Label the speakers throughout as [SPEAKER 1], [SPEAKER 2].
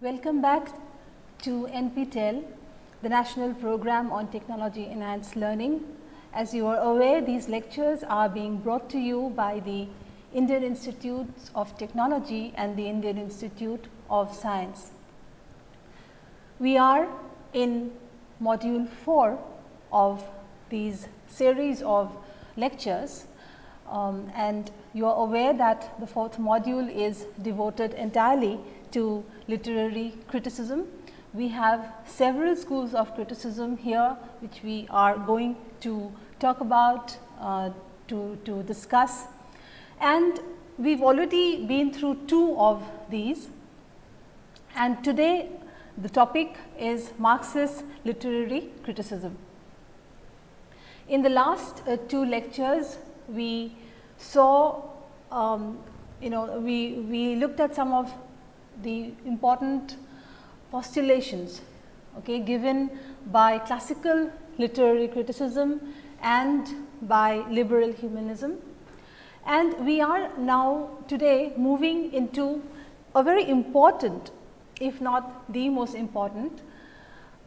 [SPEAKER 1] Welcome back to NPTEL, the National Program on Technology Enhanced Learning. As you are aware, these lectures are being brought to you by the Indian Institutes of Technology and the Indian Institute of Science. We are in module 4 of these series of lectures um, and you are aware that the fourth module is devoted entirely to literary criticism. We have several schools of criticism here, which we are going to talk about, uh, to, to discuss. And we have already been through two of these. And today the topic is Marxist literary criticism. In the last uh, two lectures, we saw, um, you know, we, we looked at some of the important postulations okay, given by classical literary criticism and by liberal humanism. And we are now today moving into a very important if not the most important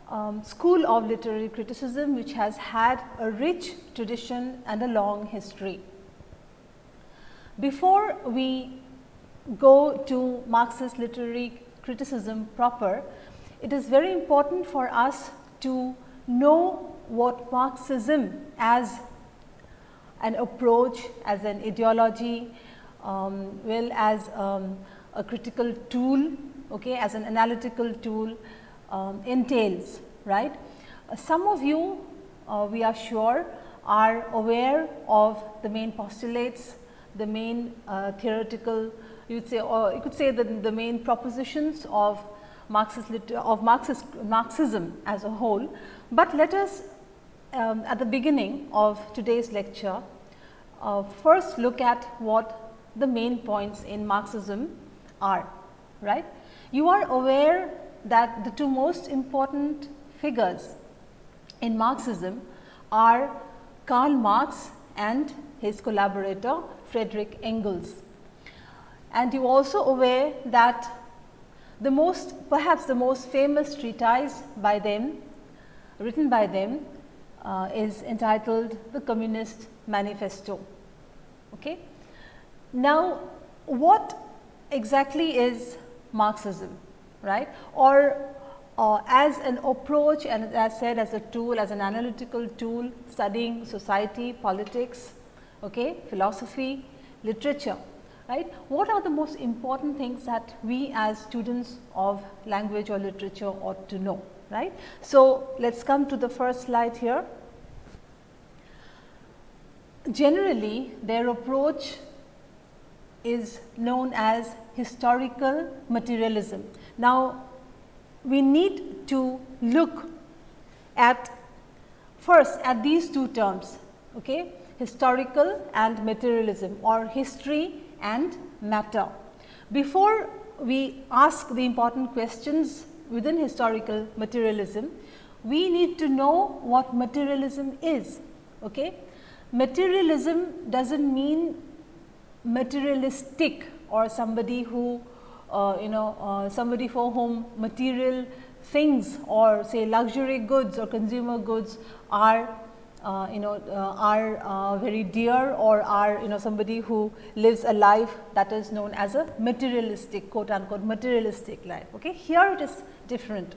[SPEAKER 1] um, school of literary criticism which has had a rich tradition and a long history. Before we go to Marxist literary criticism proper, it is very important for us to know what Marxism as an approach, as an ideology, um, well as um, a critical tool, okay, as an analytical tool um, entails, right. Some of you, uh, we are sure, are aware of the main postulates, the main uh, theoretical you would say or you could say that the main propositions of Marxist of Marxist Marxism as a whole. But let us um, at the beginning of today's lecture uh, first look at what the main points in Marxism are right. You are aware that the two most important figures in Marxism are Karl Marx and his collaborator Frederick Engels and you also aware that the most perhaps the most famous treatise by them written by them uh, is entitled the Communist Manifesto. Okay. Now, what exactly is Marxism right or uh, as an approach and as said as a tool as an analytical tool studying society, politics, okay, philosophy, literature right. What are the most important things that we as students of language or literature ought to know, right. So, let us come to the first slide here. Generally, their approach is known as historical materialism. Now, we need to look at first at these two terms, okay, historical and materialism or history and matter. Before we ask the important questions within historical materialism, we need to know what materialism is. Okay? Materialism does not mean materialistic or somebody who uh, you know uh, somebody for whom material things or say luxury goods or consumer goods are uh, you know uh, are uh, very dear or are you know somebody who lives a life that is known as a materialistic quote unquote materialistic life. Okay. Here it is different.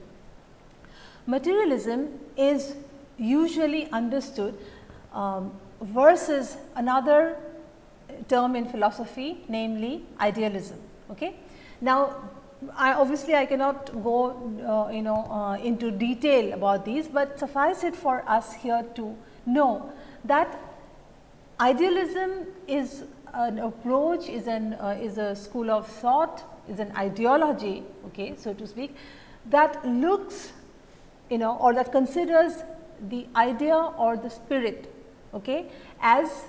[SPEAKER 1] Materialism is usually understood um, versus another term in philosophy namely idealism. Okay. Now, I obviously I cannot go uh, you know uh, into detail about these, but suffice it for us here to know that idealism is an approach, is an uh, is a school of thought, is an ideology, okay, so to speak, that looks you know or that considers the idea or the spirit okay, as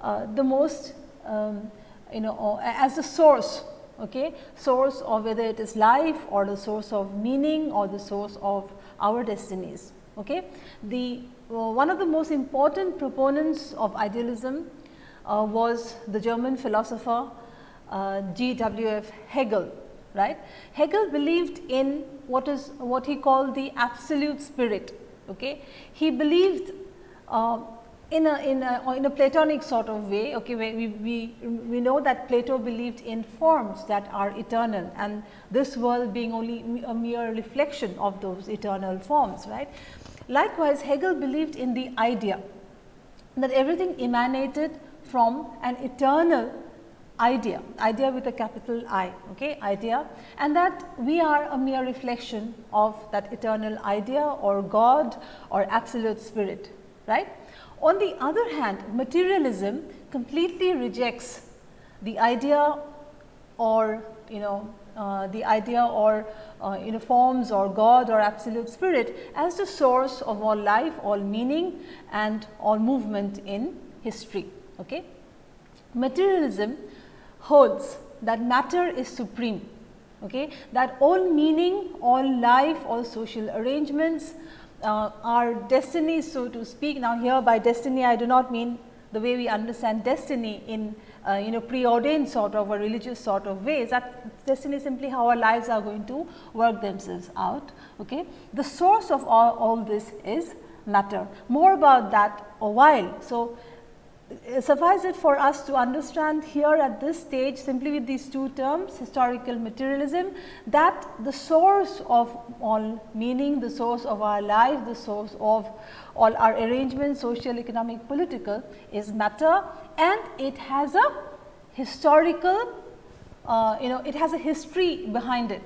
[SPEAKER 1] uh, the most um, you know as the source okay, source of whether it is life or the source of meaning or the source of our destinies. Okay. The uh, one of the most important proponents of idealism uh, was the German philosopher uh, G. W. F. Hegel, right. Hegel believed in what is what he called the absolute spirit. Okay. He believed uh, in a, in a, in a Platonic sort of way, okay, we, we, we know that Plato believed in forms that are eternal and this world being only a mere reflection of those eternal forms, right. Likewise, Hegel believed in the idea that everything emanated from an eternal idea, idea with a capital I, okay, idea and that we are a mere reflection of that eternal idea or God or absolute spirit, right. On the other hand, materialism completely rejects the idea or you know uh, the idea or uh, you know forms or God or absolute spirit as the source of all life, all meaning and all movement in history. Okay. Materialism holds that matter is supreme, okay, that all meaning, all life, all social arrangements, uh, our destiny so to speak. Now, here by destiny I do not mean the way we understand destiny in uh, you know preordained sort of a religious sort of ways that destiny simply how our lives are going to work themselves out. Okay. The source of all, all this is matter. More about that a while. So, suffice it for us to understand here at this stage simply with these two terms historical materialism that the source of all meaning, the source of our life, the source of all our arrangements social, economic, political is matter and it has a historical uh, you know it has a history behind it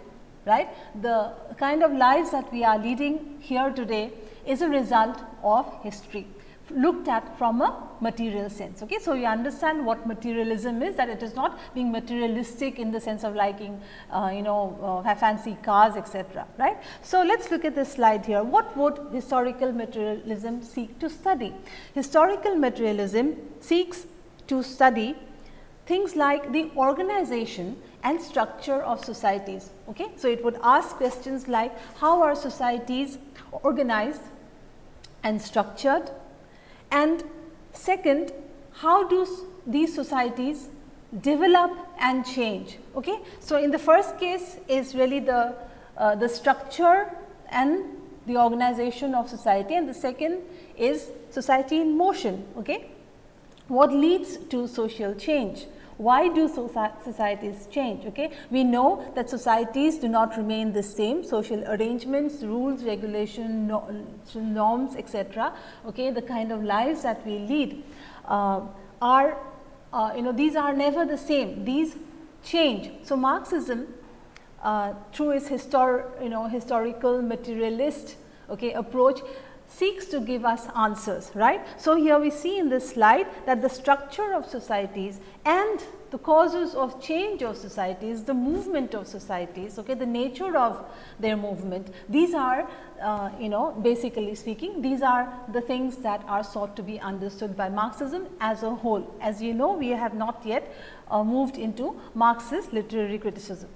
[SPEAKER 1] right. The kind of lives that we are leading here today is a result of history looked at from a material sense. Okay. So, you understand what materialism is that it is not being materialistic in the sense of liking uh, you know uh, fancy cars etc. right. So, let us look at this slide here. What would historical materialism seek to study? Historical materialism seeks to study things like the organization and structure of societies. Okay. So, it would ask questions like how are societies organized and structured and second, how do these societies develop and change. Okay? So, in the first case is really the, uh, the structure and the organization of society and the second is society in motion. Okay? What leads to social change? Why do societies change? Okay? We know that societies do not remain the same, social arrangements, rules, regulation, norms, etc. Okay? The kind of lives that we lead uh, are, uh, you know, these are never the same, these change. So, Marxism uh, through its histor you know, historical materialist okay, approach seeks to give us answers, right. So, here we see in this slide that the structure of societies and the causes of change of societies, the movement of societies, okay, the nature of their movement, these are uh, you know basically speaking these are the things that are sought to be understood by Marxism as a whole. As you know we have not yet uh, moved into Marxist literary criticism.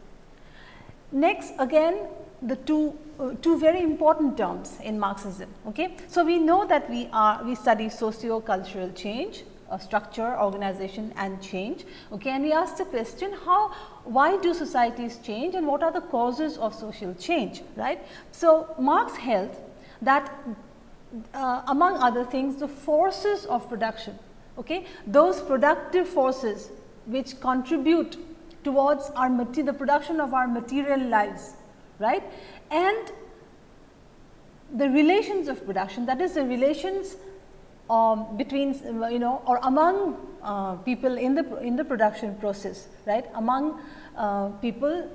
[SPEAKER 1] Next again the two uh, two very important terms in Marxism. Okay. So, we know that we are we study socio-cultural change, uh, structure, organization and change. Okay. And we ask the question how why do societies change and what are the causes of social change right. So, Marx held that uh, among other things the forces of production, okay, those productive forces which contribute towards our the production of our material lives right and the relations of production that is the relations um, between you know or among uh, people in the in the production process right? Among uh, people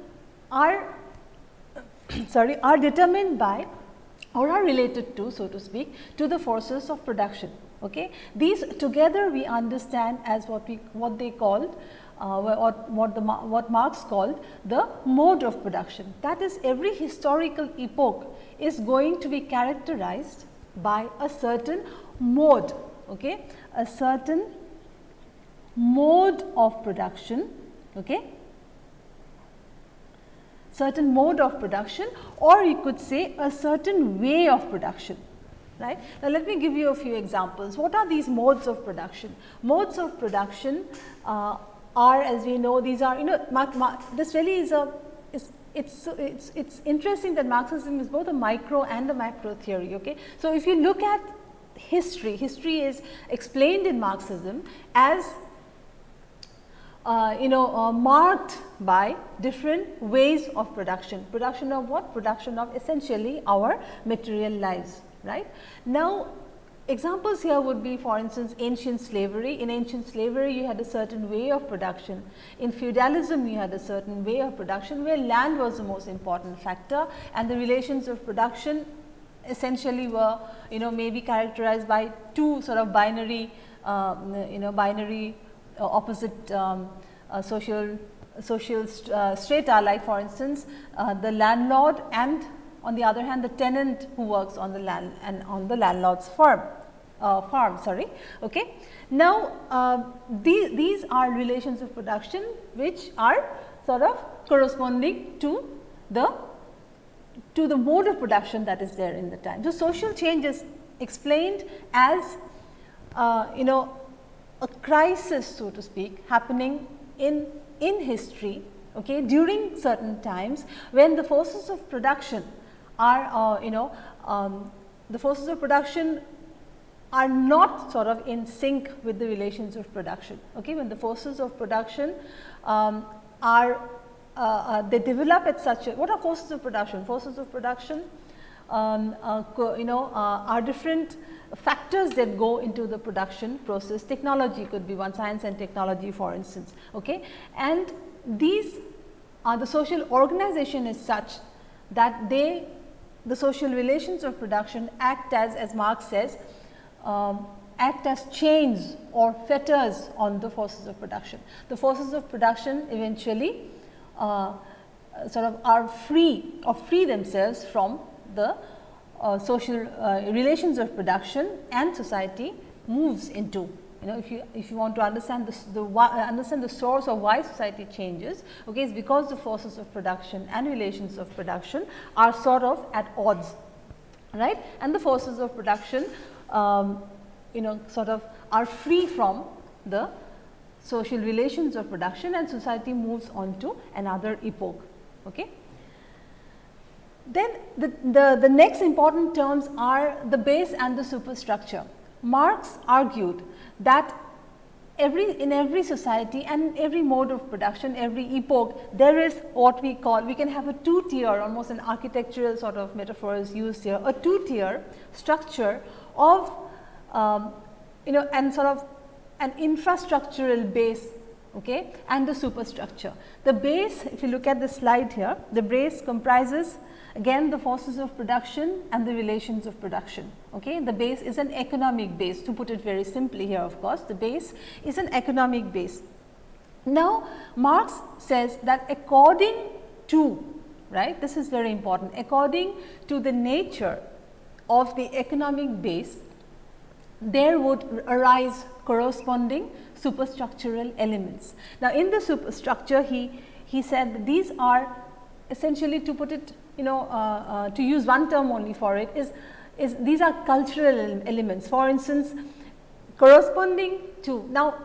[SPEAKER 1] are sorry are determined by or are related to so to speak to the forces of production okay? These together we understand as what we what they called uh, what, what, the, what Marx called the mode of production. That is every historical epoch is going to be characterized by a certain mode, okay? a certain mode of production, okay? certain mode of production or you could say a certain way of production. Right. Now, let me give you a few examples. What are these modes of production? Modes of production uh, are as we know these are you know this really is a it's it's it's it's interesting that Marxism is both a micro and a macro theory. Okay, so if you look at history, history is explained in Marxism as uh, you know uh, marked by different ways of production. Production of what? Production of essentially our material lives, right. Now, examples here would be for instance ancient slavery. In ancient slavery you had a certain way of production. In feudalism you had a certain way of production where land was the most important factor and the relations of production essentially were you know maybe characterized by two sort of binary uh, you know binary uh, opposite um, uh, social social st uh, strata like for instance the landlord and on the other hand the tenant who works on the land and on the landlord's farm uh, farm sorry okay? Now uh, these these are relations of production which are sort of corresponding to the to the mode of production that is there in the time. So social change is explained as uh, you know a crisis so to speak happening in, in history okay, during certain times when the forces of production are uh, you know um, the forces of production are not sort of in sync with the relations of production. Okay, when the forces of production um, are uh, uh, they develop at such a what are forces of production? Forces of production um, uh, you know uh, are different factors that go into the production process. Technology could be one science and technology for instance. Okay? And these are the social organization is such that they the social relations of production act as as Marx says um, act as chains or fetters on the forces of production. The forces of production eventually uh, sort of are free or free themselves from the uh, social uh, relations of production and society moves into. You know, if you if you want to understand the, the uh, understand the source of why society changes, okay, it's because the forces of production and relations of production are sort of at odds, right? And the forces of production, um, you know, sort of are free from the social relations of production and society moves on to another epoch. Okay. Then the, the, the next important terms are the base and the superstructure. Marx argued that every in every society and every mode of production, every epoch, there is what we call, we can have a two tier almost an architectural sort of metaphor is used here, a two tier structure of um, you know and sort of an infrastructural base okay, and the superstructure. The base, if you look at the slide here, the base comprises Again the forces of production and the relations of production. Okay? The base is an economic base to put it very simply here of course, the base is an economic base. Now Marx says that according to right this is very important according to the nature of the economic base there would arise corresponding superstructural elements. Now in the superstructure he he said these are essentially to put it you know uh, uh, to use one term only for it is, is these are cultural elements. For instance, corresponding to now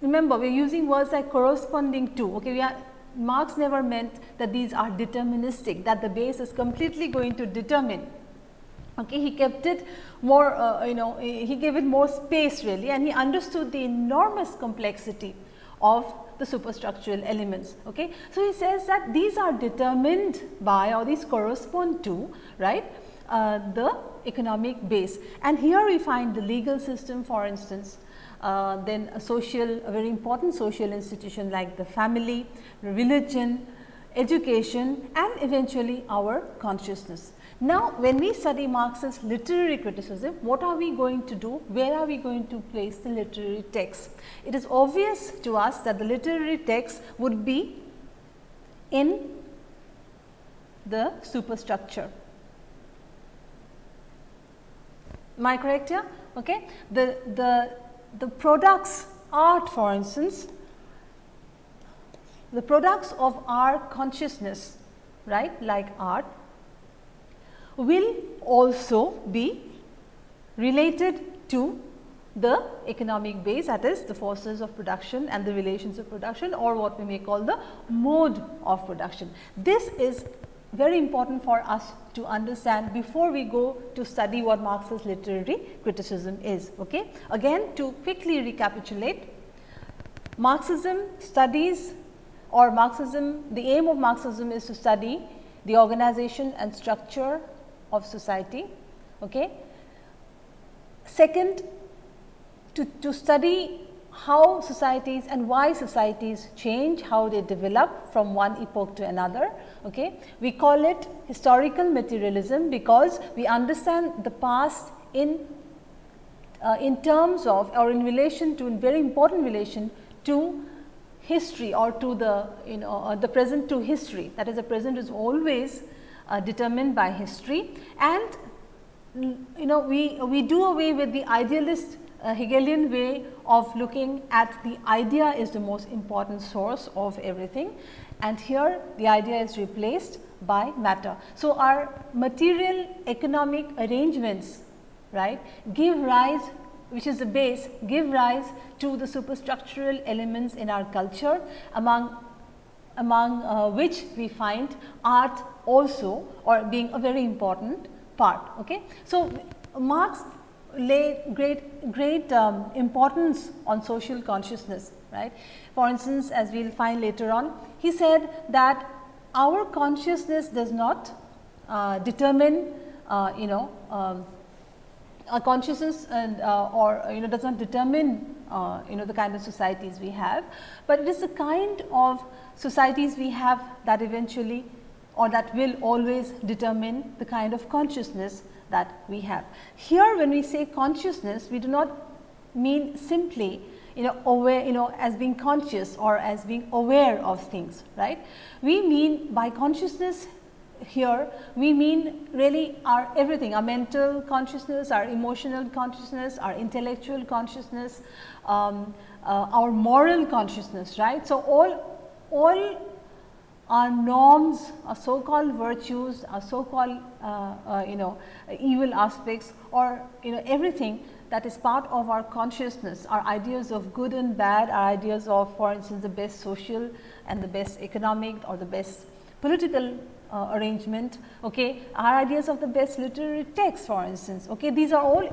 [SPEAKER 1] remember we are using words like corresponding to okay we are Marx never meant that these are deterministic that the base is completely going to determine okay he kept it more uh, you know he gave it more space really and he understood the enormous complexity of the superstructural elements. Okay. So, he says that these are determined by or these correspond to right uh, the economic base and here we find the legal system for instance uh, then a social a very important social institution like the family, religion, education and eventually our consciousness. Now, when we study Marx's literary criticism, what are we going to do? Where are we going to place the literary text? It is obvious to us that the literary text would be in the superstructure. Am I correct here? Okay. The, the, the products art for instance, the products of our consciousness right like art will also be related to the economic base that is the forces of production and the relations of production or what we may call the mode of production. This is very important for us to understand before we go to study what Marxist literary criticism is. Okay? Again to quickly recapitulate, Marxism studies or Marxism, the aim of Marxism is to study the organization and structure of society. Okay? Second, to, to study how societies and why societies change, how they develop from one epoch to another. Okay. We call it historical materialism because we understand the past in uh, in terms of or in relation to in very important relation to history or to the you know uh, the present to history that is the present is always uh, determined by history and you know we we do away with the idealist uh, Hegelian way of looking at the idea is the most important source of everything and here the idea is replaced by matter. So, our material economic arrangements right give rise which is the base give rise to the superstructural elements in our culture among among uh, which we find art also or being a very important part. Okay. So, Marx lay great great um, importance on social consciousness right. For instance, as we will find later on he said that our consciousness does not uh, determine uh, you know um, our consciousness and uh, or you know does not determine uh, you know the kind of societies we have, but it is the kind of societies we have that eventually or that will always determine the kind of consciousness that we have. Here when we say consciousness, we do not mean simply you know aware you know as being conscious or as being aware of things right. We mean by consciousness here we mean really our everything our mental consciousness, our emotional consciousness, our intellectual consciousness, um, uh, our moral consciousness right. So, all all our norms, our so called virtues, our so called uh, uh, you know evil aspects or you know everything that is part of our consciousness, our ideas of good and bad, our ideas of for instance the best social and the best economic or the best political uh, arrangement, okay, our ideas of the best literary text for instance. Okay, these are all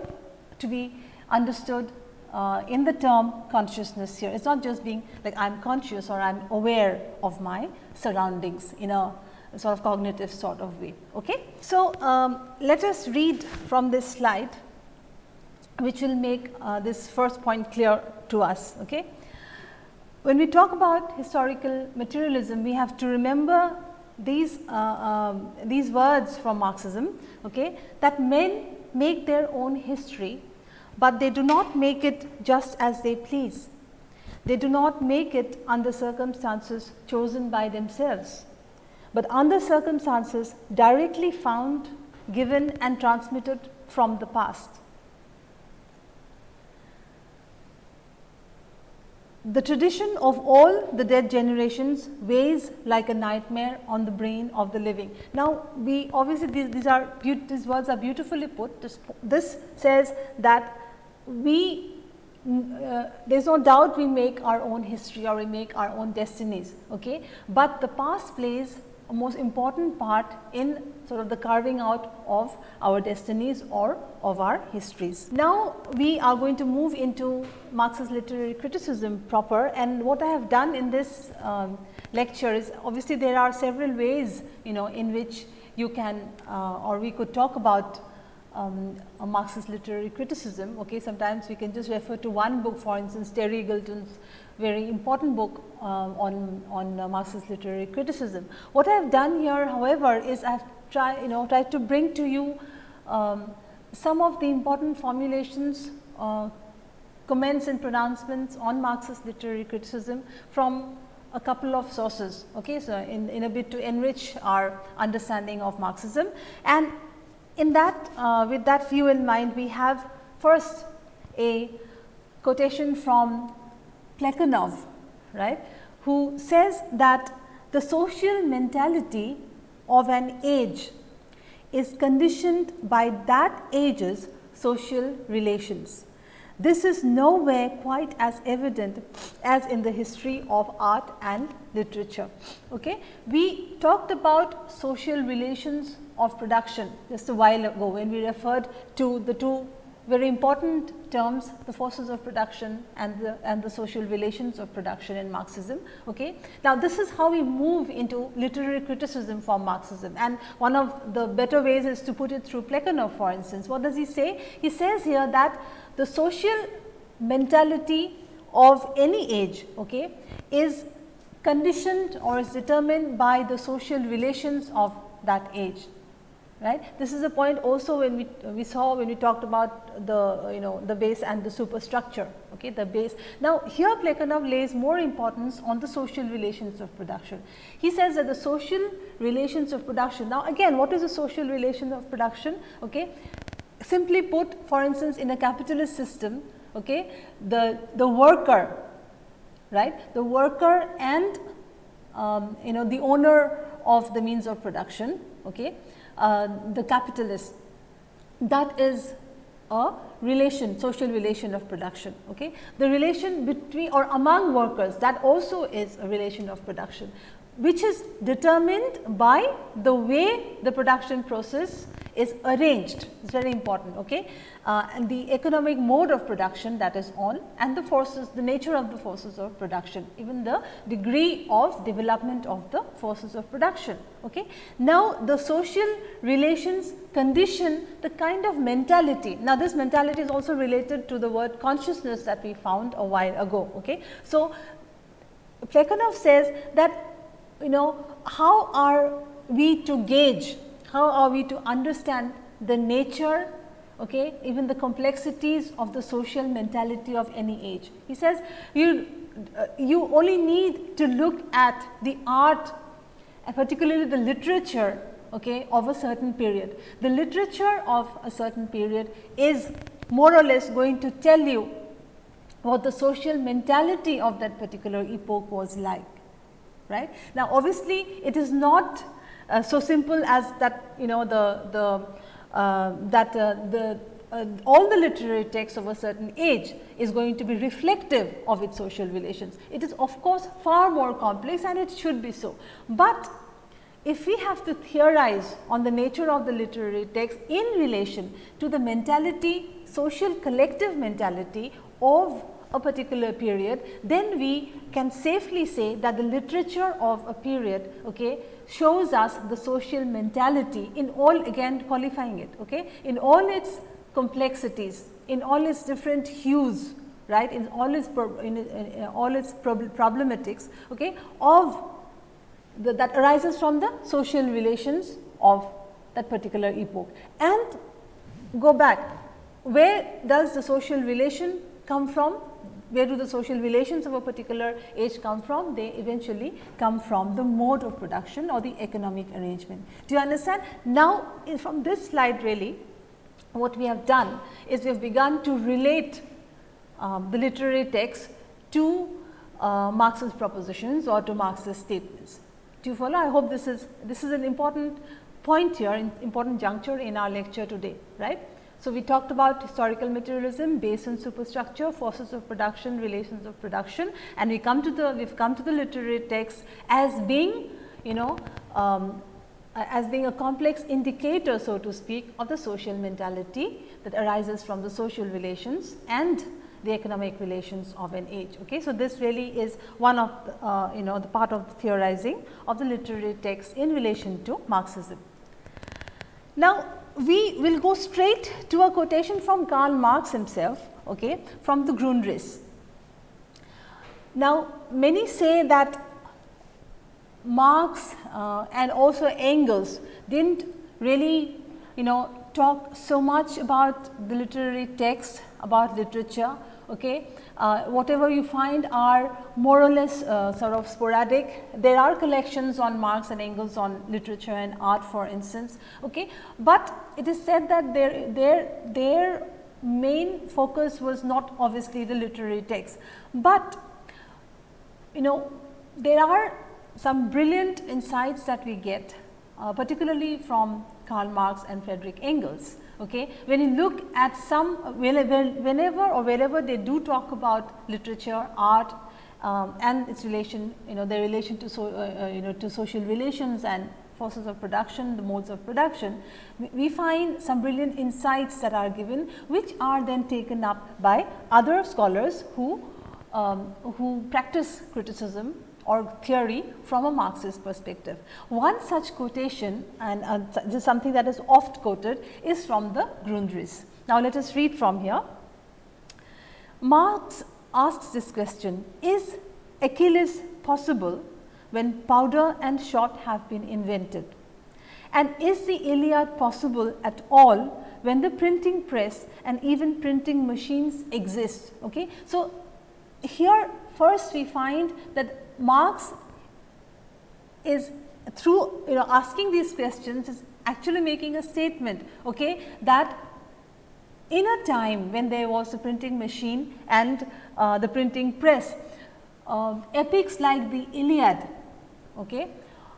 [SPEAKER 1] to be understood uh, in the term consciousness here. It is not just being like I am conscious or I am aware of my surroundings in a sort of cognitive sort of way. Okay? So, um, let us read from this slide which will make uh, this first point clear to us. Okay? When we talk about historical materialism, we have to remember these, uh, um, these words from Marxism okay, that men make their own history but they do not make it just as they please. They do not make it under circumstances chosen by themselves, but under circumstances directly found, given and transmitted from the past. The tradition of all the dead generations weighs like a nightmare on the brain of the living. Now, we obviously these, these are these words are beautifully put. This, this says that we uh, there is no doubt we make our own history or we make our own destinies, okay? but the past plays a most important part in sort of the carving out of our destinies or of our histories. Now, we are going to move into Marxist literary criticism proper and what I have done in this um, lecture is obviously there are several ways you know in which you can uh, or we could talk about um, Marxist literary criticism. Okay, sometimes we can just refer to one book, for instance, Terry Eagleton's very important book um, on on uh, Marxist literary criticism. What I have done here, however, is I have tried you know tried to bring to you um, some of the important formulations, uh, comments and pronouncements on Marxist literary criticism from a couple of sources. Okay, so in, in a bit to enrich our understanding of Marxism and in that uh, with that view in mind we have first a quotation from Plekhanov right who says that the social mentality of an age is conditioned by that age's social relations. this is nowhere quite as evident as in the history of art and literature. Okay? We talked about social relations of production just a while ago when we referred to the two very important terms the forces of production and the and the social relations of production in Marxism. Okay. Now, this is how we move into literary criticism for Marxism and one of the better ways is to put it through Plekhanov for instance. What does he say? He says here that the social mentality of any age okay, is conditioned or is determined by the social relations of that age right. This is a point also when we, we saw when we talked about the you know the base and the superstructure, okay, the base. Now, here Plekhanov lays more importance on the social relations of production. He says that the social relations of production, now again what is a social relation of production? Okay? Simply put for instance, in a capitalist system, okay, the, the worker, right, the worker and um, you know the owner of the means of production, okay, uh, the capitalist. That is a relation social relation of production okay? The relation between or among workers that also is a relation of production which is determined by the way the production process is arranged. It is very important okay? Uh, and the economic mode of production that is on and the forces the nature of the forces of production even the degree of development of the forces of production okay? Now the social relations condition the kind of mentality. Now this mentality is also related to the word consciousness that we found a while ago okay? So Plekhanov says that you know how are we to gauge how are we to understand the nature okay, even the complexities of the social mentality of any age. He says you, uh, you only need to look at the art and particularly the literature okay, of a certain period. The literature of a certain period is more or less going to tell you what the social mentality of that particular epoch was like. Right? Now, obviously, it is not uh, so simple as that you know the, the uh, that uh, the uh, all the literary texts of a certain age is going to be reflective of its social relations. It is of course far more complex and it should be so. But if we have to theorize on the nature of the literary text in relation to the mentality, social collective mentality of a particular period, then we can safely say that the literature of a period okay, shows us the social mentality in all again qualifying it okay, in all its complexities, in all its different hues right? In all its in, in, all its problematics okay, of the, that arises from the social relations of that particular epoch. And go back. Where does the social relation come from where do the social relations of a particular age come from? They eventually come from the mode of production or the economic arrangement. Do you understand? Now, from this slide really what we have done is we have begun to relate um, the literary text to uh, Marxist propositions or to Marxist statements. Do you follow? I hope this is this is an important point here, important juncture in our lecture today, right? So, we talked about historical materialism based on superstructure, forces of production, relations of production and we come to the we have come to the literary text as being you know um, as being a complex indicator so to speak of the social mentality that arises from the social relations and the economic relations of an age. Okay. So, this really is one of the, uh, you know the part of the theorizing of the literary text in relation to Marxism. Now, we will go straight to a quotation from Karl Marx himself okay, from the Grundrisse. Now, many say that Marx uh, and also Engels did not really you know talk so much about the literary text, about literature. Okay. Uh, whatever you find are more or less uh, sort of sporadic. There are collections on Marx and Engels on literature and art for instance, okay. but it is said that their, their, their main focus was not obviously the literary text, but you know there are some brilliant insights that we get uh, particularly from Karl Marx and Frederick Engels. Okay. When you look at some whenever or wherever they do talk about literature, art um, and its relation you know their relation to so, uh, uh, you know to social relations and forces of production, the modes of production, we, find some brilliant insights that are given which are then taken up by other scholars who um, who practice criticism or theory from a Marxist perspective. One such quotation and uh, this is something that is oft quoted is from the Grundrisse. Now, let us read from here. Marx asks this question, is Achilles possible when powder and shot have been invented? And is the Iliad possible at all when the printing press and even printing machines exist? Okay? So, here first we find that Marx is through you know asking these questions is actually making a statement okay, that in a time when there was a printing machine and uh, the printing press, uh, epics like the Iliad okay,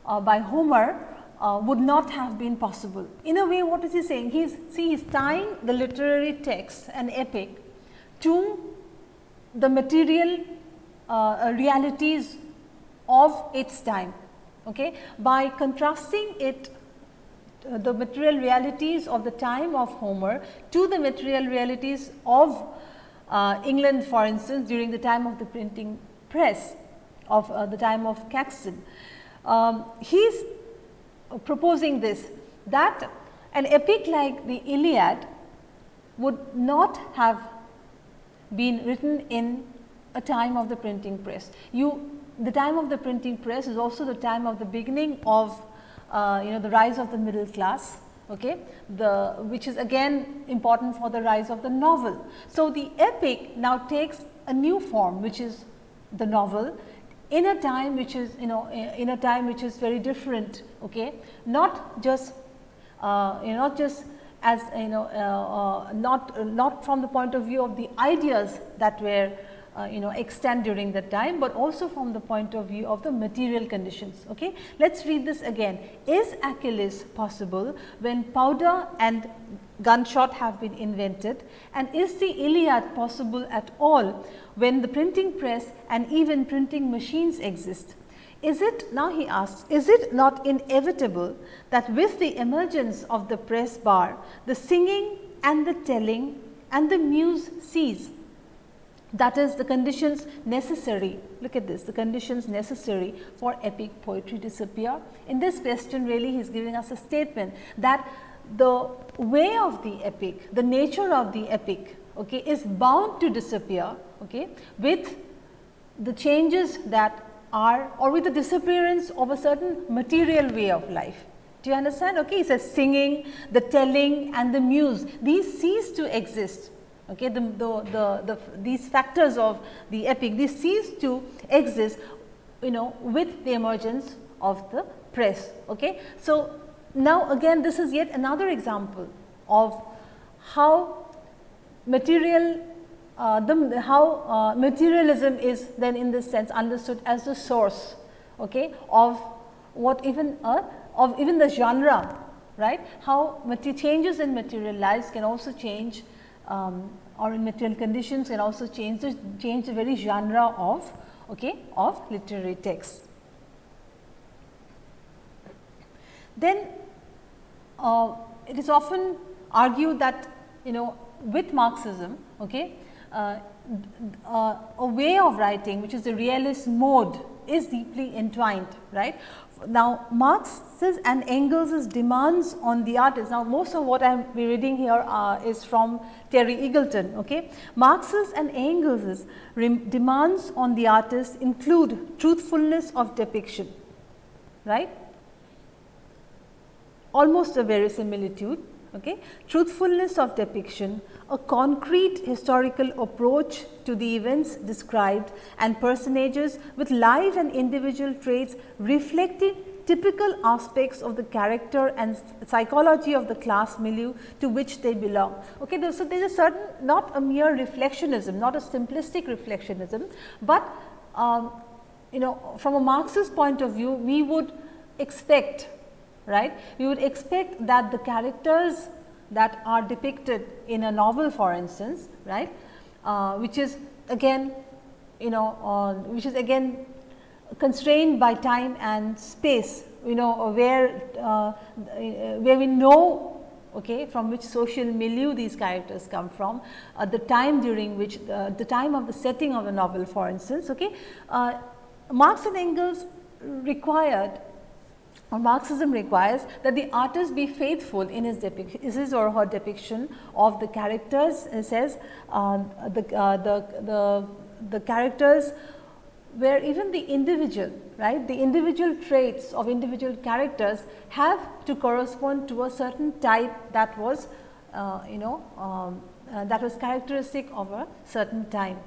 [SPEAKER 1] uh, by Homer uh, would not have been possible. In a way what is he saying? He is see he is tying the literary text an epic to the material uh, realities of its time. Okay. By contrasting it uh, the material realities of the time of Homer to the material realities of uh, England for instance during the time of the printing press of uh, the time of Caxton. Um, he is proposing this that an epic like the Iliad would not have been written in a time of the printing press. You the time of the printing press is also the time of the beginning of uh, you know the rise of the middle class okay the which is again important for the rise of the novel. So, the epic now takes a new form which is the novel in a time which is you know in a time which is very different okay not just uh, you know not just as you know uh, uh, not not from the point of view of the ideas that were uh, you know extend during that time, but also from the point of view of the material conditions. Okay. Let us read this again. Is Achilles possible when powder and gunshot have been invented and is the Iliad possible at all when the printing press and even printing machines exist? Is it now he asks, is it not inevitable that with the emergence of the press bar, the singing and the telling and the muse cease that is the conditions necessary, look at this, the conditions necessary for epic poetry to disappear. In this question really he is giving us a statement that the way of the epic, the nature of the epic okay, is bound to disappear okay, with the changes that are or with the disappearance of a certain material way of life. Do you understand? Okay, he says singing, the telling and the muse, these cease to exist Okay, the, the, the, the, these factors of the epic, these cease to exist you know with the emergence of the press. Okay. So, now again this is yet another example of how material uh, the how uh, materialism is then in this sense understood as the source okay, of what even uh, of even the genre right how changes in material lives can also change um, or in material conditions can also change the change the very genre of okay of literary text. Then uh, it is often argued that you know with Marxism okay uh, uh, a way of writing which is the realist mode is deeply entwined right now, Marx's and Engels's demands on the artist. Now, most of what I am reading here uh, is from Terry Eagleton. Okay, Marx's and Engels's demands on the artist include truthfulness of depiction, right? Almost a verisimilitude. Okay, truthfulness of depiction, a concrete historical approach to the events described and personages with live and individual traits reflecting typical aspects of the character and psychology of the class milieu to which they belong. Okay, so there is a certain not a mere reflectionism, not a simplistic reflectionism, but um, you know from a Marxist point of view we would expect right, we would expect that the characters that are depicted in a novel for instance, right, uh, which is again you know uh, which is again constrained by time and space you know where uh, where we know okay, from which social milieu these characters come from, uh, the time during which the, the, time of the setting of the novel for instance. Okay. Uh, Marx and Engels required or Marxism requires that the artist be faithful in his, his or her depiction of the characters. It says uh, the, uh, the, the, the characters where even the individual right the individual traits of individual characters have to correspond to a certain type that was uh, you know um, uh, that was characteristic of a certain time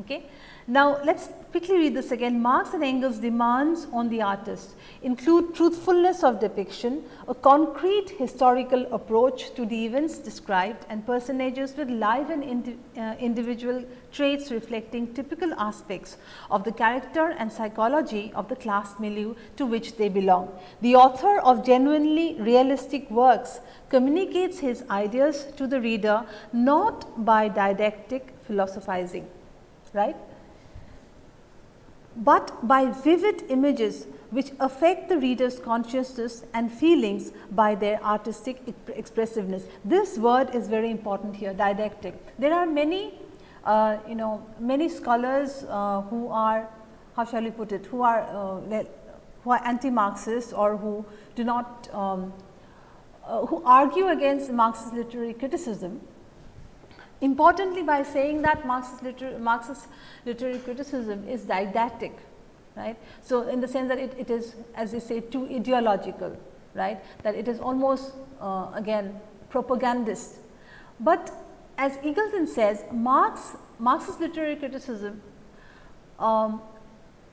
[SPEAKER 1] okay now, let us quickly read this again. Marx and Engels demands on the artist include truthfulness of depiction, a concrete historical approach to the events described and personages with live and indi uh, individual traits reflecting typical aspects of the character and psychology of the class milieu to which they belong. The author of genuinely realistic works communicates his ideas to the reader not by didactic philosophizing, right but by vivid images which affect the reader's consciousness and feelings by their artistic expressiveness. This word is very important here didactic. There are many uh, you know many scholars uh, who are how shall we put it who are uh, who are anti Marxist or who do not um, uh, who argue against Marxist literary criticism Importantly, by saying that Marxist, liter Marxist literary criticism is didactic, right. So, in the sense that it, it is as they say too ideological, right, that it is almost uh, again propagandist. But as Eagleton says, Marx, Marxist literary criticism um,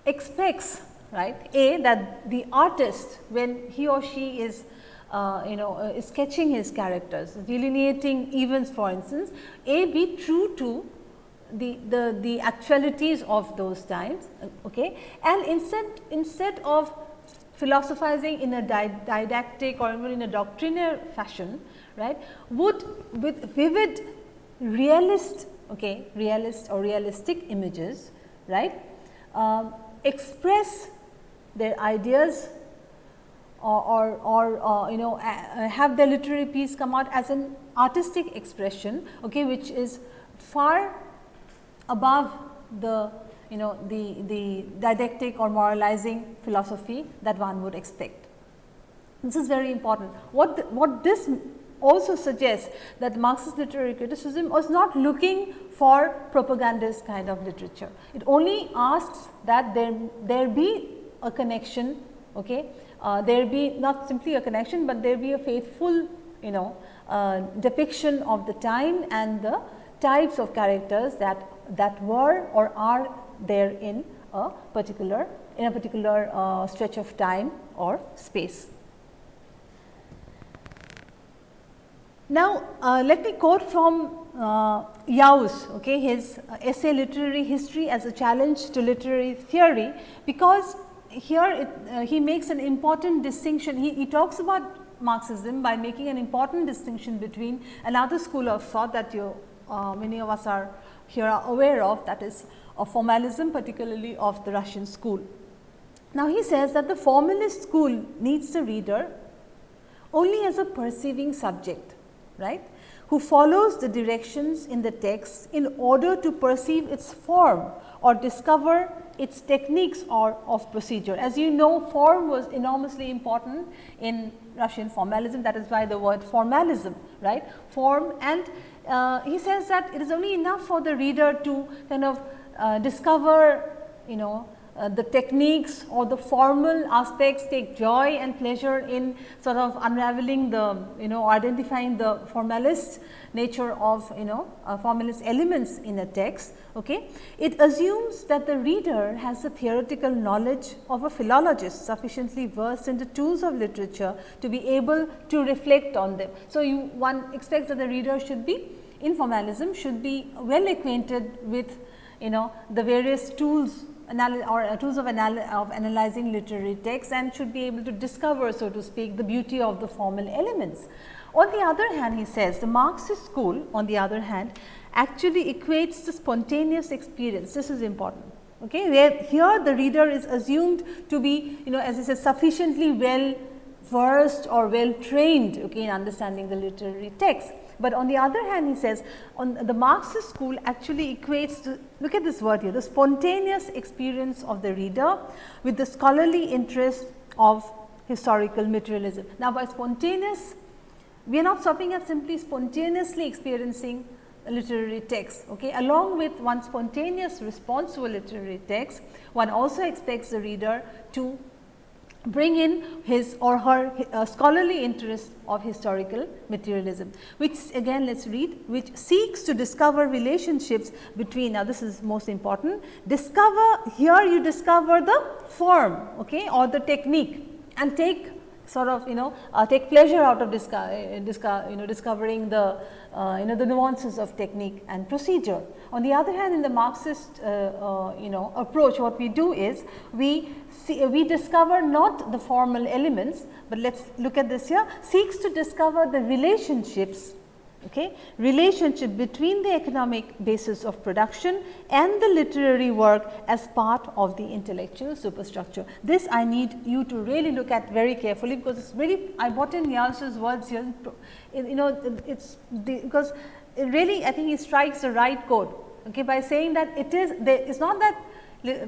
[SPEAKER 1] expects right a that the artist when he or she is uh, you know uh, sketching his characters, delineating events for instance, A be true to the, the, the actualities of those times okay. and instead, instead of philosophizing in a didactic or even in a doctrinaire fashion right, would with vivid realist okay, realist or realistic images right, um, express their ideas or, or, uh, you know have their literary piece come out as an artistic expression okay, which is far above the you know the, the didactic or moralizing philosophy that one would expect. This is very important. What, the, what this also suggests that Marxist literary criticism was not looking for propagandist kind of literature. It only asks that there, there be a connection okay, uh, there be not simply a connection, but there be a faithful you know uh, depiction of the time and the types of characters that that were or are there in a particular in a particular uh, stretch of time or space. Now, uh, let me quote from uh, Jauss, okay, his essay Literary History as a Challenge to Literary Theory, because here it, uh, he makes an important distinction. He, he talks about Marxism by making an important distinction between another school of thought that you uh, many of us are here are aware of that is of formalism particularly of the Russian school. Now, he says that the formalist school needs the reader only as a perceiving subject right who follows the directions in the text in order to perceive its form or discover its techniques or of procedure. As you know form was enormously important in Russian formalism that is why the word formalism right form and uh, he says that it is only enough for the reader to kind of uh, discover you know uh, the techniques or the formal aspects take joy and pleasure in sort of unraveling the you know identifying the formalist nature of you know uh, formalist elements in a text. Okay. It assumes that the reader has the theoretical knowledge of a philologist sufficiently versed in the tools of literature to be able to reflect on them. So, you one expects that the reader should be in formalism should be well acquainted with you know the various tools or uh, tools of, anal of analyzing literary texts and should be able to discover so to speak the beauty of the formal elements. On the other hand he says the Marxist school on the other hand actually equates the spontaneous experience this is important okay where here the reader is assumed to be you know as I said sufficiently well versed or well trained okay, in understanding the literary text. But on the other hand he says on the Marxist school actually equates to look at this word here the spontaneous experience of the reader with the scholarly interest of historical materialism. Now, by spontaneous we are not stopping at simply spontaneously experiencing a literary text. Okay. Along with one spontaneous response to a literary text, one also expects the reader to bring in his or her uh, scholarly interest of historical materialism, which again let us read, which seeks to discover relationships between, now this is most important, discover, here you discover the form okay, or the technique and take sort of you know uh, take pleasure out of disco uh, disco you know discovering the uh, you know the nuances of technique and procedure. On the other hand in the Marxist uh, uh, you know approach what we do is we see uh, we discover not the formal elements, but let us look at this here. Seeks to discover the relationships okay, relationship between the economic basis of production and the literary work as part of the intellectual superstructure. This I need you to really look at very carefully, because it is really I brought in Jauss's words here, you know it is because really I think he strikes the right chord okay, by saying that it is there it is not that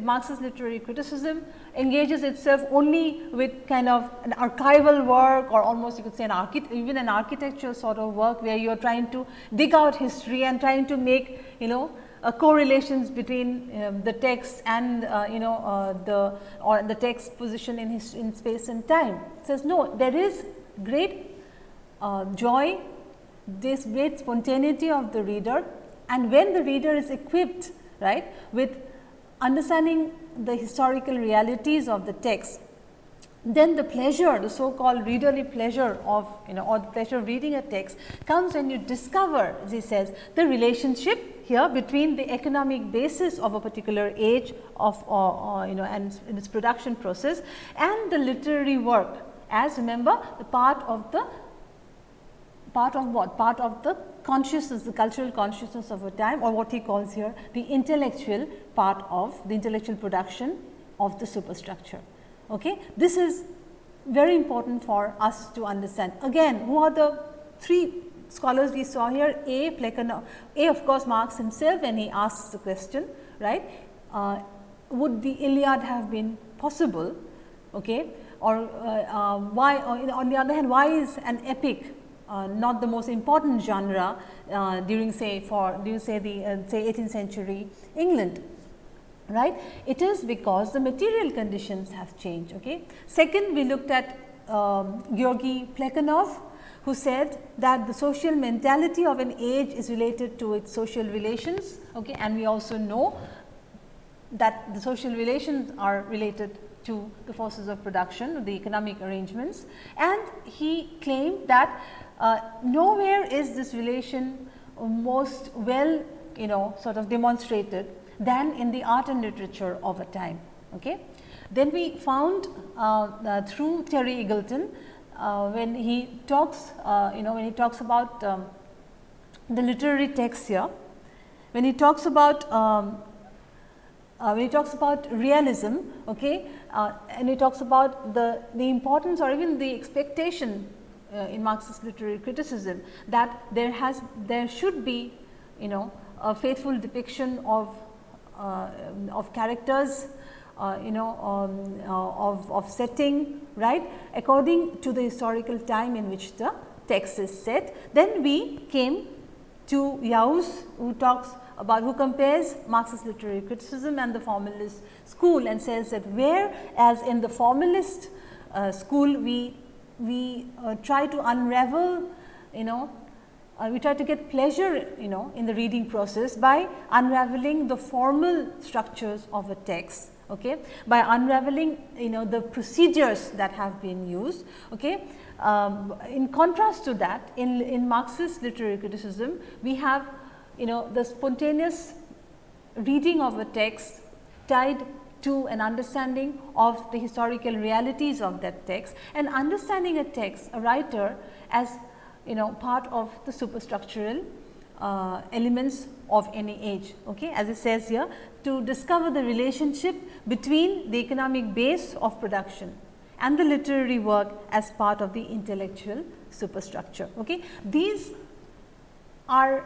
[SPEAKER 1] Marxist literary criticism engages itself only with kind of an archival work or almost you could say an even an architectural sort of work where you are trying to dig out history and trying to make you know uh, correlations between um, the text and uh, you know uh, the or the text position in his, in space and time. It says no there is great uh, joy, this great spontaneity of the reader and when the reader is equipped right with understanding the historical realities of the text, then the pleasure, the so called readerly pleasure of you know or the pleasure of reading a text comes when you discover as he says the relationship here between the economic basis of a particular age of or, or you know and in its production process and the literary work as remember the part of the part of what? Part of the consciousness, the cultural consciousness of a time or what he calls here the intellectual part of the intellectual production of the superstructure. Okay? This is very important for us to understand. Again, who are the three scholars we saw here? A. Plekhanov, A of course Marx himself when he asks the question, right. Uh, would the Iliad have been possible? Okay? Or uh, uh, why, or on the other hand, why is an epic uh, not the most important genre uh, during say for during say the uh, say 18th century England right. It is because the material conditions have changed. Okay. Second we looked at um, Georgy Plekhanov who said that the social mentality of an age is related to its social relations okay, and we also know that the social relations are related to the forces of production, the economic arrangements and he claimed that uh, nowhere is this relation most well you know sort of demonstrated than in the art and literature of a time. Okay. Then we found uh, uh, through Terry Eagleton uh, when he talks uh, you know when he talks about um, the literary text here, when he talks about um, uh, when he talks about realism okay, uh, and he talks about the, the importance or even the expectation in Marxist literary criticism that there has there should be you know a faithful depiction of of characters uh, you know um, uh, of, of setting right according to the historical time in which the text is set. Then we came to Jauss who talks about who compares Marxist literary criticism and the formalist school and says that whereas in the formalist uh, school we we uh, try to unravel you know uh, we try to get pleasure you know in the reading process by unraveling the formal structures of a text okay? By unraveling you know the procedures that have been used okay? Um, in contrast to that in in marxist literary criticism we have you know the spontaneous reading of a text tied to an understanding of the historical realities of that text and understanding a text, a writer as you know part of the superstructural uh, elements of any age. Okay? As it says here to discover the relationship between the economic base of production and the literary work as part of the intellectual superstructure. Okay? These are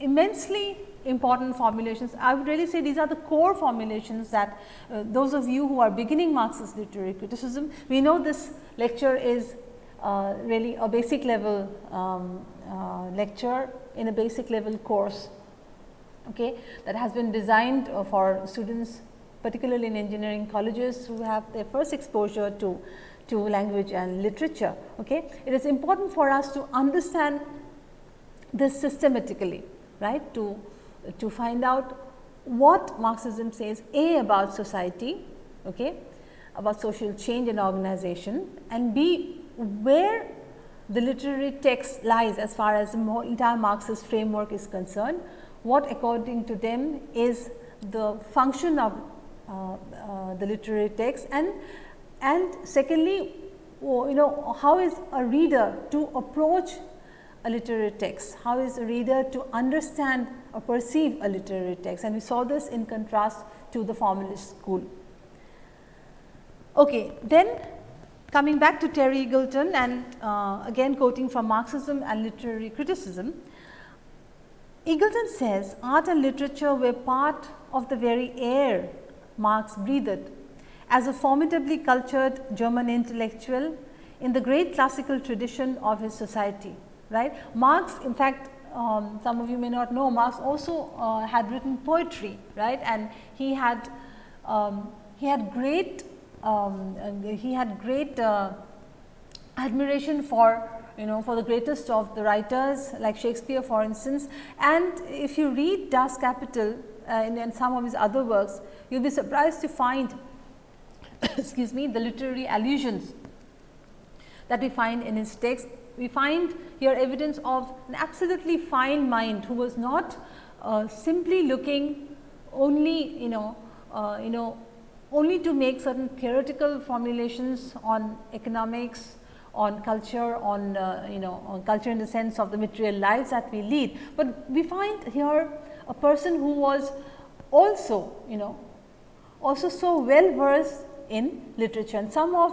[SPEAKER 1] immensely important formulations. I would really say these are the core formulations that uh, those of you who are beginning Marxist literary criticism, we know this lecture is uh, really a basic level um, uh, lecture in a basic level course okay, that has been designed uh, for students particularly in engineering colleges who have their first exposure to, to language and literature. Okay. It is important for us to understand this systematically right to, to find out what Marxism says A about society, okay, about social change and organization and B where the literary text lies as far as the entire Marxist framework is concerned, what according to them is the function of uh, uh, the literary text? And and secondly you know how is a reader to approach a literary text, how is a reader to understand or perceive a literary text? And we saw this in contrast to the formalist school. Okay, then coming back to Terry Eagleton and uh, again quoting from Marxism and literary criticism, Eagleton says art and literature were part of the very air Marx breathed as a formidably cultured German intellectual in the great classical tradition of his society. Right? Marx in fact, um, some of you may not know Marx also uh, had written poetry right and he had um, he had great um, he had great uh, admiration for you know for the greatest of the writers like Shakespeare for instance. And if you read Das Kapital uh, and, and some of his other works, you will be surprised to find excuse me the literary allusions that we find in his text. We find here evidence of an absolutely fine mind who was not uh, simply looking only you know uh, you know only to make certain theoretical formulations on economics on culture, on uh, you know on culture in the sense of the material lives that we lead. But we find here a person who was also you know also so well versed in literature and some of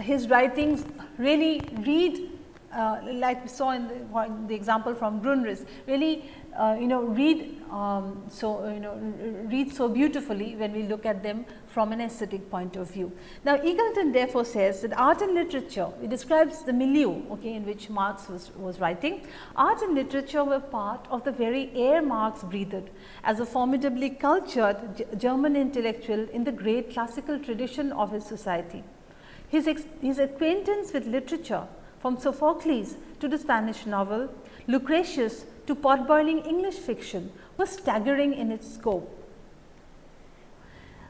[SPEAKER 1] his writings really read uh, like we saw in the, the example from Grundrisse really uh, you know read um, so uh, you know read so beautifully when we look at them from an aesthetic point of view. Now, Eagleton therefore says that art and literature it describes the milieu okay, in which Marx was, was writing. Art and literature were part of the very air Marx breathed as a formidably cultured German intellectual in the great classical tradition of his society. His, his acquaintance with literature from Sophocles to the Spanish novel, Lucretius to potboiling English fiction was staggering in its scope.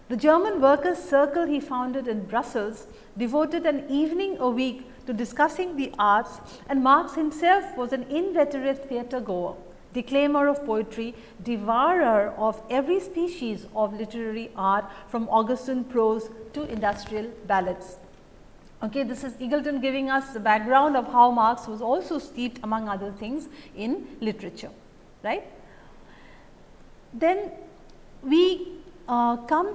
[SPEAKER 1] The German workers circle he founded in Brussels devoted an evening a week to discussing the arts and Marx himself was an inveterate theatre goer, declaimer of poetry, devourer of every species of literary art from Augustan prose to industrial ballads. Okay, this is Eagleton giving us the background of how Marx was also steeped among other things in literature, right. Then we uh, come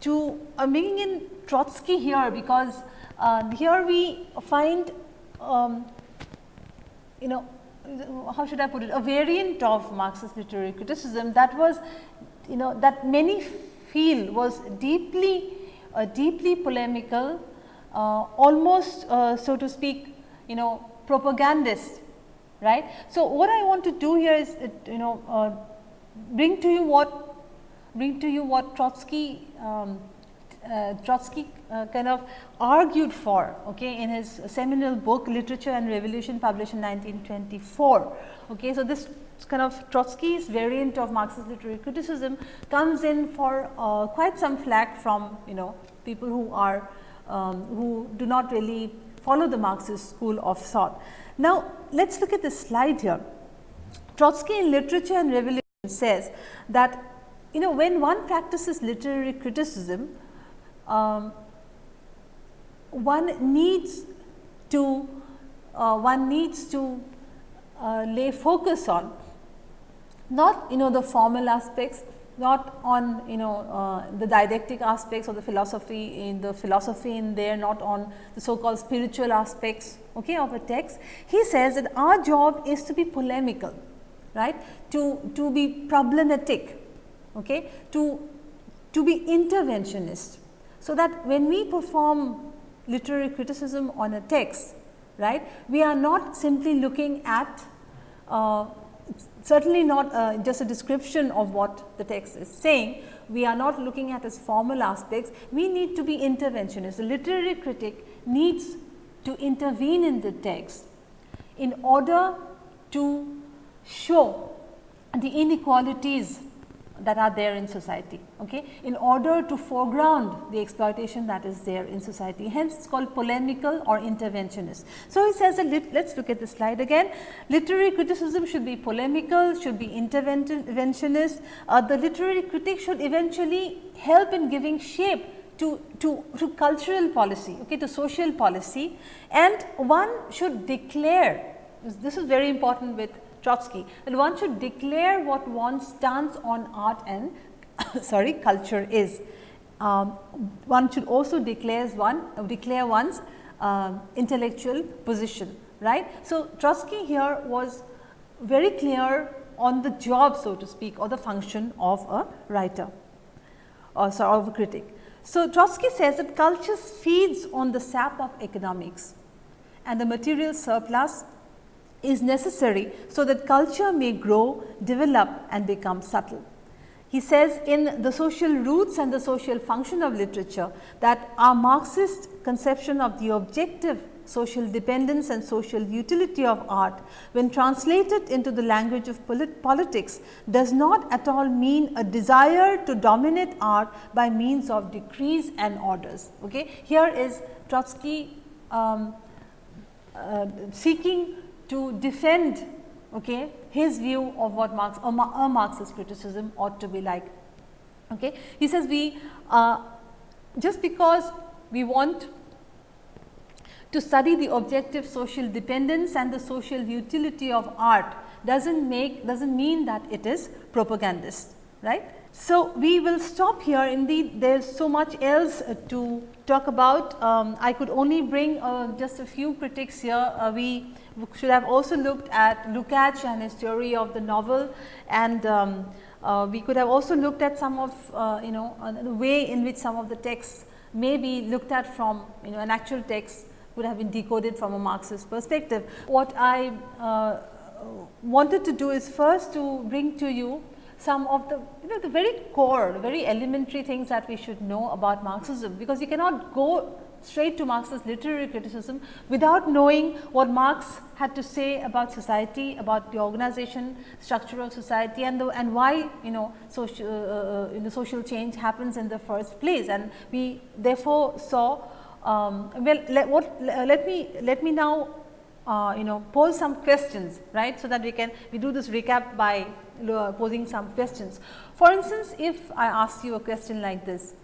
[SPEAKER 1] to uh, bringing in Trotsky here because uh, here we find um, you know how should I put it a variant of Marxist literary criticism that was you know that many feel was deeply uh, deeply polemical almost uh, so to speak you know propagandist right. So, what I want to do here is you know bring to you what bring to you what Trotsky um, uh, Trotsky uh, kind of argued for okay, in his seminal book Literature and Revolution published in 1924. Okay. So, this kind of Trotsky's variant of Marxist literary criticism comes in for uh, quite some flack from you know people who are um, who do not really follow the Marxist school of thought. Now, let us look at this slide here. Trotsky in Literature and Revolution says that you know when one practices literary criticism, um, one needs to uh, one needs to uh, lay focus on not you know the formal aspects, not on you know uh, the didactic aspects of the philosophy in the philosophy in there, not on the so called spiritual aspects okay, of a text. He says that our job is to be polemical, right, to, to be problematic, okay, to, to be interventionist. So, that when we perform literary criticism on a text, right, we are not simply looking at uh, certainly not uh, just a description of what the text is saying. We are not looking at its formal aspects. We need to be interventionist. The literary critic needs to intervene in the text in order to show the inequalities that are there in society okay, in order to foreground the exploitation that is there in society. Hence, it is called polemical or interventionist. So, he says let us look at the slide again. Literary criticism should be polemical, should be interventionist. Uh, the literary critic should eventually help in giving shape to, to, to cultural policy, okay, to social policy and one should declare, this is very important with Trotsky, that one should declare what one's stance on art and sorry culture is. Um, one should also declare one uh, declare one's uh, intellectual position right. So, Trotsky here was very clear on the job so to speak or the function of a writer or sorry of a critic. So, Trotsky says that culture feeds on the sap of economics and the material surplus is necessary so that culture may grow, develop and become subtle. He says in the social roots and the social function of literature that our Marxist conception of the objective social dependence and social utility of art when translated into the language of polit politics does not at all mean a desire to dominate art by means of decrees and orders. Okay. Here is Trotsky um, uh, seeking to defend okay, his view of what Marx a, a Marxist criticism ought to be like. Okay. He says we uh, just because we want to study the objective social dependence and the social utility of art does not make does not mean that it is propagandist right. So, we will stop here indeed there is so much else uh, to talk about. Um, I could only bring uh, just a few critics here. Uh, we should have also looked at Lukács and his theory of the novel and um, uh, we could have also looked at some of uh, you know the way in which some of the texts may be looked at from you know an actual text would have been decoded from a Marxist perspective. What I uh, wanted to do is first to bring to you some of the you know the very core, very elementary things that we should know about Marxism, because you cannot go straight to Marxist literary criticism without knowing what Marx had to say about society, about the organization structure of society and the, and why you know social uh, uh, the social change happens in the first place and we therefore saw um, well, let, what, let me let me now uh, you know pose some questions, right? So that we can we do this recap by uh, posing some questions. For instance, if I ask you a question like this,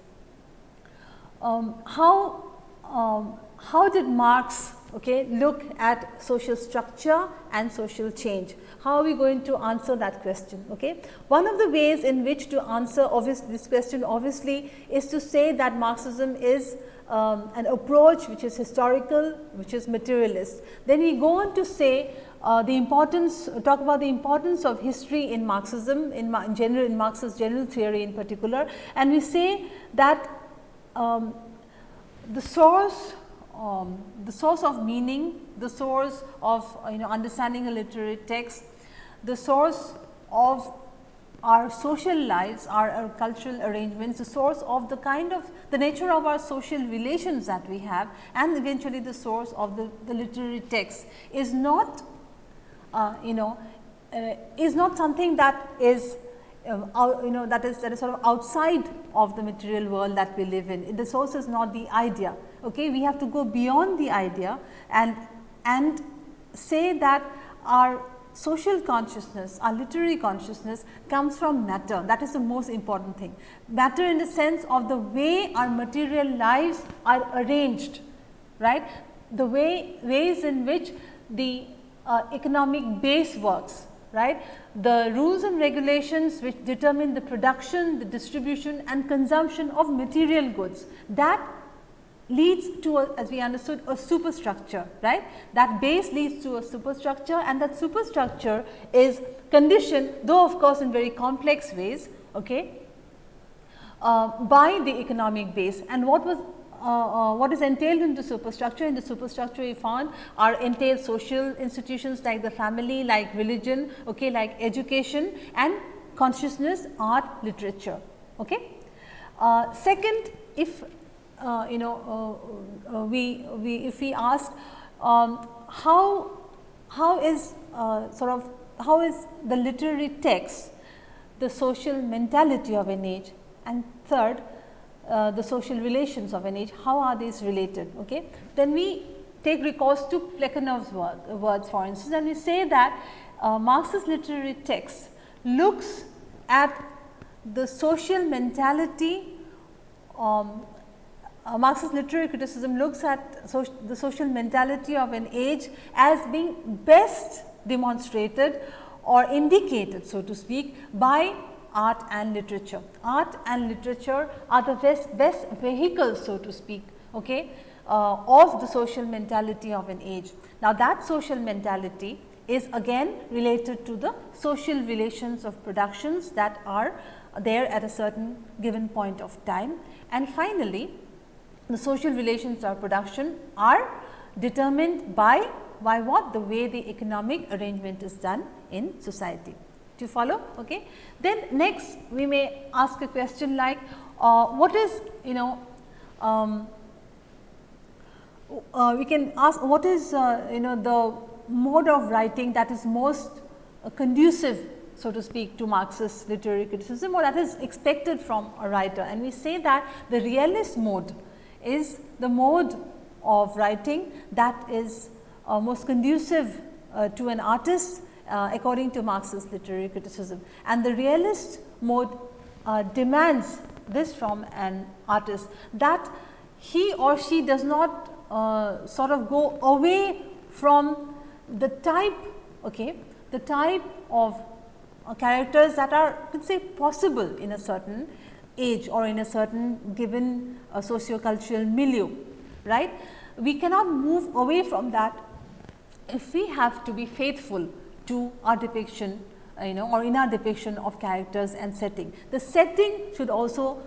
[SPEAKER 1] um, how um, how did Marx okay, look at social structure and social change? How are we going to answer that question? Okay? One of the ways in which to answer this question obviously is to say that Marxism is um, an approach which is historical, which is materialist. Then we go on to say uh, the importance, talk about the importance of history in Marxism, in, in general, in Marx's general theory in particular, and we say that um, the source, um, the source of meaning, the source of you know understanding a literary text, the source of our social lives, our, our, cultural arrangements, the source of the kind of the nature of our social relations that we have and eventually the source of the, the literary text is not uh, you know uh, is not something that is out, you know that is that is sort of outside of the material world that we live in. The source is not the idea. Okay, we have to go beyond the idea and and say that our social consciousness, our literary consciousness comes from matter. That is the most important thing. Matter in the sense of the way our material lives are arranged, right? The way ways in which the uh, economic base works, right. The rules and regulations which determine the production, the distribution and consumption of material goods. That leads to a, as we understood a superstructure right? That base leads to a superstructure and that superstructure is conditioned though of course in very complex ways okay uh, by the economic base. And what was uh, uh, what is entailed in the superstructure? In the superstructure we found are entailed social institutions like the family like religion okay like education and consciousness art literature okay? Uh, second if uh, you know, uh, we, we if we ask um, how, how is sort of how is the literary text the social mentality of an age? And third uh, the social relations of an age, how are these related? Okay? Then we take recourse to Plekhanov's word, words for instance and we say that uh, Marxist literary text looks at the social mentality um, uh, Marxist literary criticism looks at so the social mentality of an age as being best demonstrated or indicated so to speak by art and literature. Art and literature are the best, best vehicles so to speak okay, uh, of the social mentality of an age. Now, that social mentality is again related to the social relations of productions that are there at a certain given point of time. And finally, the social relations of production are determined by by what the way the economic arrangement is done in society. Do you follow? Okay. Then next we may ask a question like uh, what is you know um, uh, we can ask what is uh, you know the mode of writing that is most conducive so to speak to Marxist literary criticism or that is expected from a writer and we say that the realist mode is the mode of writing that is uh, most conducive uh, to an artist uh, according to Marxist literary criticism. And the realist mode uh, demands this from an artist that he or she does not uh, sort of go away from the type, okay, the type of uh, characters that are could say possible in a certain age or in a certain given uh, socio-cultural milieu, right. We cannot move away from that if we have to be faithful to our depiction you know or in our depiction of characters and setting. The setting should also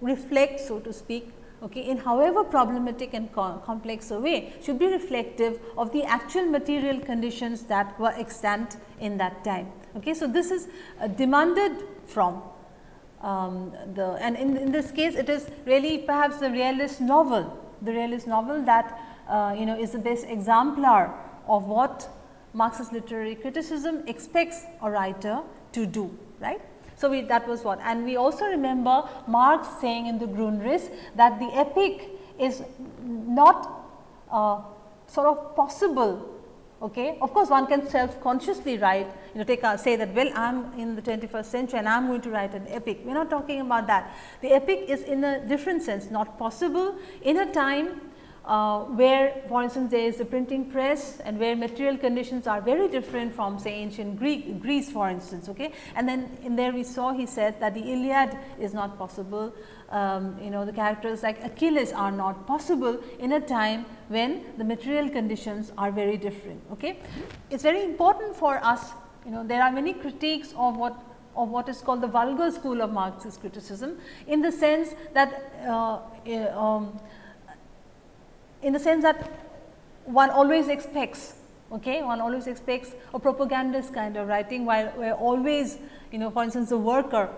[SPEAKER 1] reflect so to speak okay, in however problematic and co complex a way should be reflective of the actual material conditions that were extant in that time. Okay. So, this is uh, demanded from um, the and in, in this case it is really perhaps the realist novel, the realist novel that uh, you know is the best exemplar of what Marxist literary criticism expects a writer to do, right. So, we that was what and we also remember Marx saying in the Grundrisse that the epic is not uh, sort of possible Okay. Of course, one can self consciously write you know take a, say that well I am in the 21st century and I am going to write an epic. We are not talking about that. The epic is in a different sense not possible in a time uh, where for instance there is a printing press and where material conditions are very different from say ancient Greek, Greece for instance. Okay? And then in there we saw he said that the Iliad is not possible, um, you know the characters like Achilles are not possible in a time when the material conditions are very different. Okay? It is very important for us you know there are many critiques of what of what is called the vulgar school of Marxist criticism in the sense that uh, um, in the sense that one always expects okay one always expects a propagandist kind of writing while where always you know for instance the worker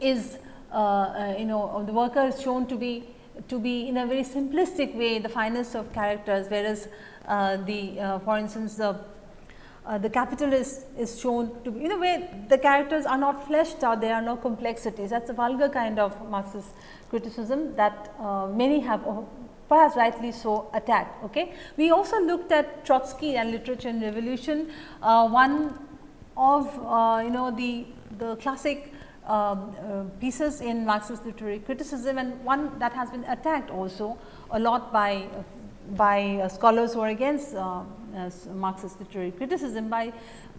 [SPEAKER 1] is uh, uh, you know the worker is shown to be to be in a very simplistic way the finest of characters whereas uh, the uh, for instance the uh, the capitalist is shown to be in a way the characters are not fleshed out there are no complexities. That is a vulgar kind of Marxist criticism that uh, many have perhaps rightly so attacked. Okay. We also looked at Trotsky and literature and revolution, uh, one of uh, you know the, the classic um, uh, pieces in Marxist literary criticism and one that has been attacked also a lot by by uh, scholars who are against uh, Marxist literary criticism by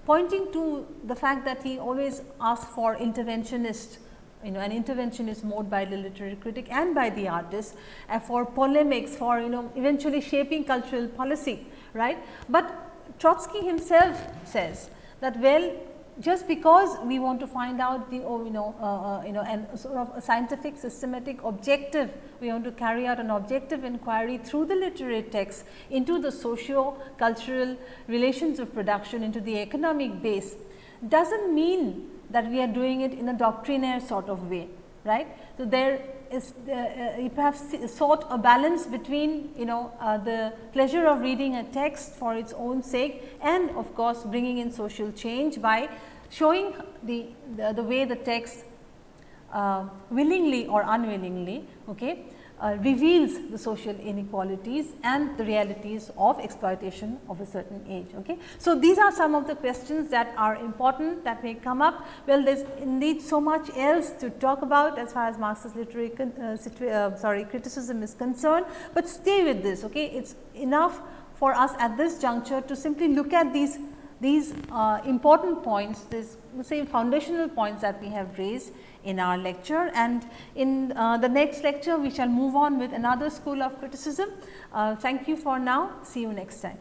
[SPEAKER 1] pointing to the fact that he always asks for interventionist you know an interventionist mode by the literary critic and by the artist uh, for polemics for you know eventually shaping cultural policy right. But Trotsky himself says that well just because we want to find out the oh, you know uh, uh, you know and sort of scientific systematic objective we want to carry out an objective inquiry through the literary text into the socio cultural relations of production into the economic base does not mean that we are doing it in a doctrinaire sort of way right. So, there is uh, uh, you perhaps sought a balance between you know uh, the pleasure of reading a text for its own sake and of course, bringing in social change by showing the, the, the way the text uh, willingly or unwillingly okay, uh, reveals the social inequalities and the realities of exploitation of a certain age. Okay. So, these are some of the questions that are important that may come up. Well, there is indeed so much else to talk about as far as Marxist literary uh, uh, sorry criticism is concerned, but stay with this. Okay. It is enough for us at this juncture to simply look at these these uh, important points, these say foundational points that we have raised in our lecture and in uh, the next lecture we shall move on with another school of criticism. Uh, thank you for now, see you next time.